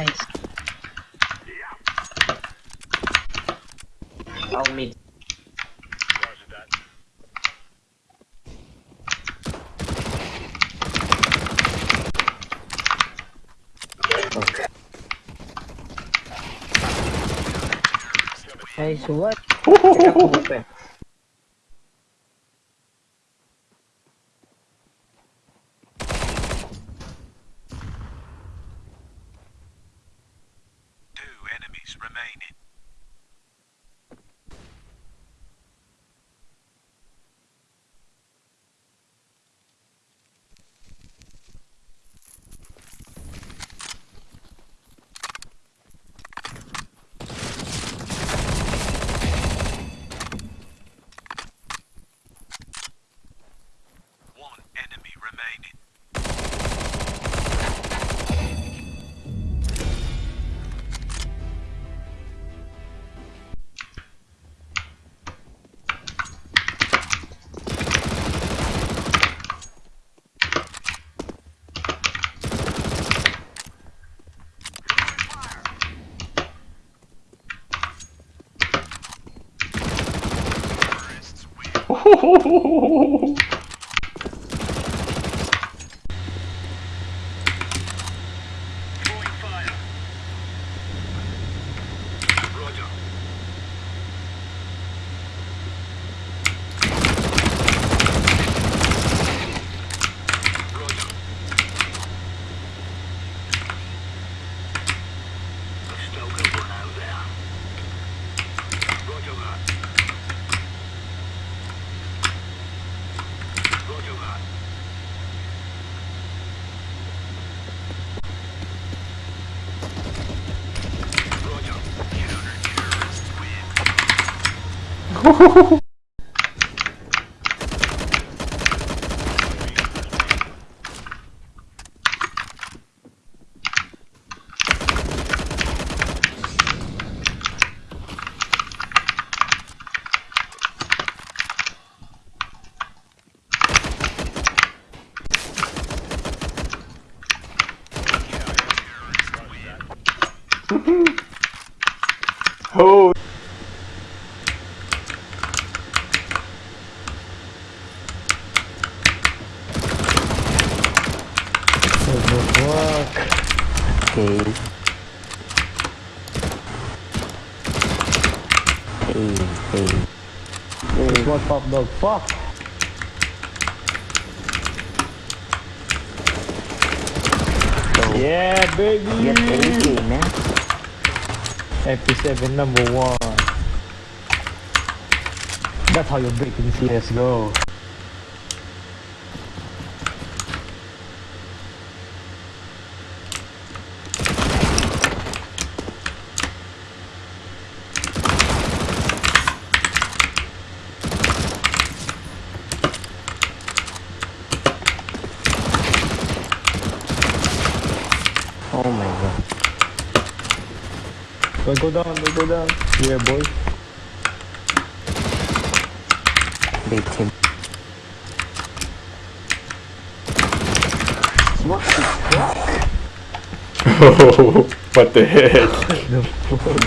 nice. Follow me. Okay. Hey, so what? ほほほほほ Oh. Fuck. Okay. Hey, hey. Hey, what up, dog? Fuck. Yeah, baby. Get AK, man. MP7 number one. That's how you break in CSGO. Oh my god. Don't go down, don't go down. Yeah, boy. Bait him. What the fuck? what the heck? The fuck?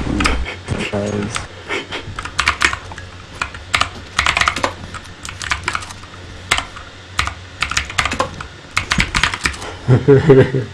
Guys.